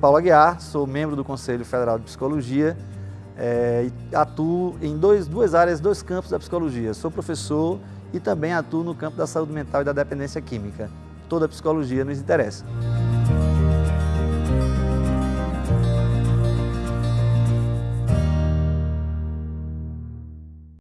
Paulo Aguiar, sou membro do Conselho Federal de Psicologia é, e atuo em dois, duas áreas, dois campos da psicologia. Sou professor e também atuo no campo da saúde mental e da dependência química. Toda a psicologia nos interessa.